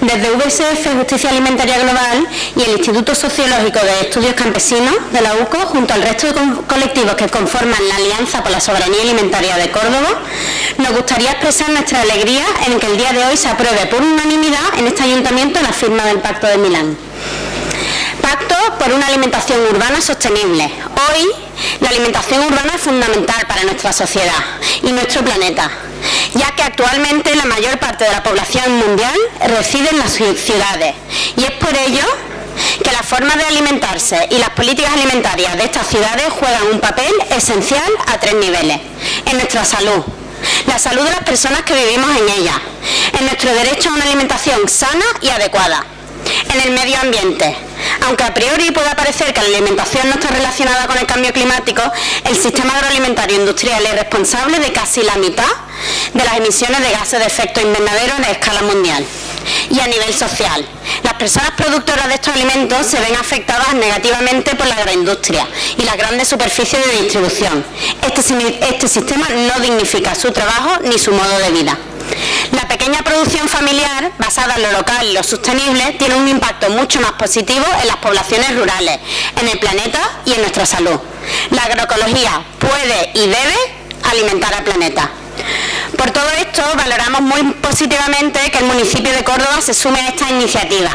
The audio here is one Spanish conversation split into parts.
Desde VSF Justicia Alimentaria Global y el Instituto Sociológico de Estudios Campesinos de la UCO, junto al resto de colectivos que conforman la Alianza por la Soberanía Alimentaria de Córdoba, nos gustaría expresar nuestra alegría en que el día de hoy se apruebe por unanimidad en este ayuntamiento la firma del Pacto de Milán. Por una alimentación urbana sostenible. Hoy la alimentación urbana es fundamental para nuestra sociedad y nuestro planeta, ya que actualmente la mayor parte de la población mundial reside en las ciudades y es por ello que la forma de alimentarse y las políticas alimentarias de estas ciudades juegan un papel esencial a tres niveles. En nuestra salud, la salud de las personas que vivimos en ella, en nuestro derecho a una alimentación sana y adecuada, en el medio ambiente. Aunque a priori pueda parecer que la alimentación no está relacionada con el cambio climático, el sistema agroalimentario industrial es responsable de casi la mitad de las emisiones de gases de efecto invernadero a escala mundial. Y a nivel social, las personas productoras de estos alimentos se ven afectadas negativamente por la agroindustria y las grandes superficies de distribución. Este, este sistema no dignifica su trabajo ni su modo de vida. Pequeña producción familiar, basada en lo local y lo sostenible, tiene un impacto mucho más positivo en las poblaciones rurales, en el planeta y en nuestra salud. La agroecología puede y debe alimentar al planeta. Por todo esto, valoramos muy positivamente que el municipio de Córdoba se sume a esta iniciativa,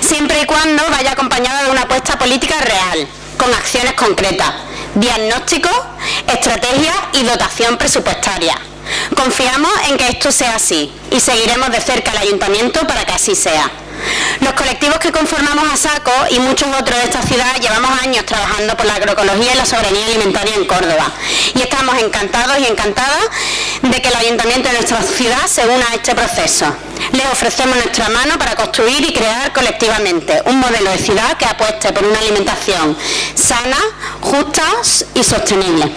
siempre y cuando vaya acompañada de una apuesta política real, con acciones concretas, diagnóstico, estrategia y dotación presupuestaria. Confiamos en que esto sea así y seguiremos de cerca al Ayuntamiento para que así sea. Los colectivos que conformamos a SACO y muchos otros de esta ciudad llevamos años trabajando por la agroecología y la soberanía alimentaria en Córdoba y estamos encantados y encantadas de que el Ayuntamiento de nuestra ciudad se una a este proceso. Les ofrecemos nuestra mano para construir y crear colectivamente un modelo de ciudad que apueste por una alimentación sana, justa y sostenible.